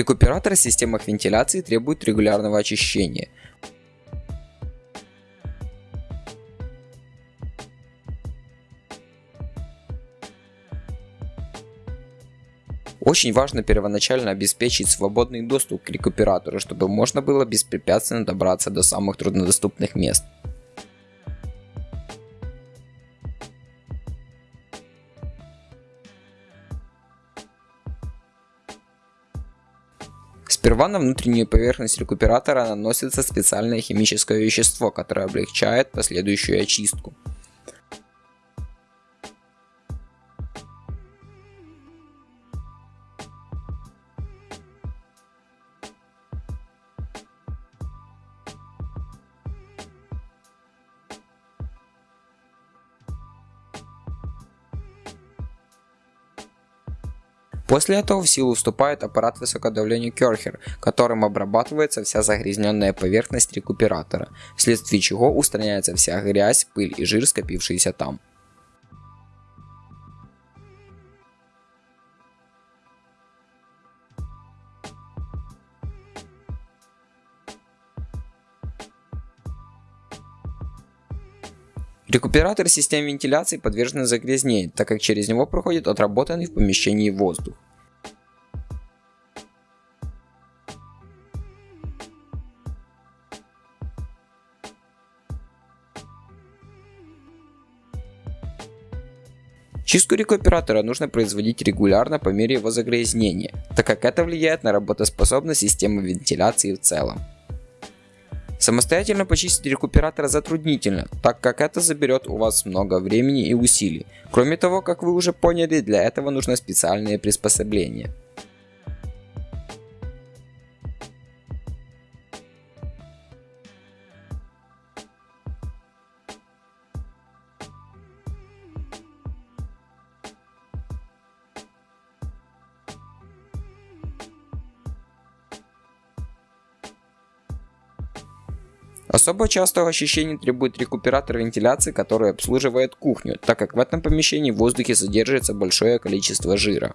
Рекуператор в системах вентиляции требует регулярного очищения. Очень важно первоначально обеспечить свободный доступ к рекуператору, чтобы можно было беспрепятственно добраться до самых труднодоступных мест. Сперва на внутреннюю поверхность рекуператора наносится специальное химическое вещество, которое облегчает последующую очистку. После этого в силу вступает аппарат высокодавления Керхер, которым обрабатывается вся загрязненная поверхность рекуператора, вследствие чего устраняется вся грязь, пыль и жир, скопившиеся там. Рекуператор систем вентиляции подвержены загрязнению, так как через него проходит отработанный в помещении воздух. Чистку рекуператора нужно производить регулярно по мере его загрязнения, так как это влияет на работоспособность системы вентиляции в целом. Самостоятельно почистить рекуператор затруднительно, так как это заберет у вас много времени и усилий. Кроме того, как вы уже поняли, для этого нужны специальные приспособления. Особо частого очищения требует рекуператор вентиляции, который обслуживает кухню, так как в этом помещении в воздухе содержится большое количество жира.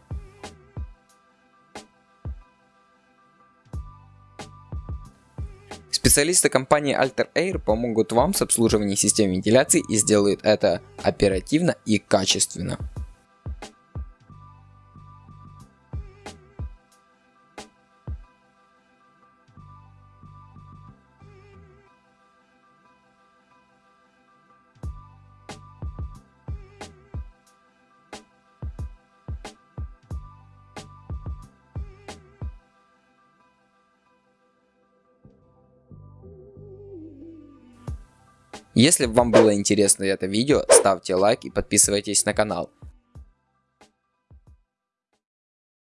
Специалисты компании Alter Air помогут вам с обслуживанием систем вентиляции и сделают это оперативно и качественно. Если вам было интересно это видео, ставьте лайк и подписывайтесь на канал.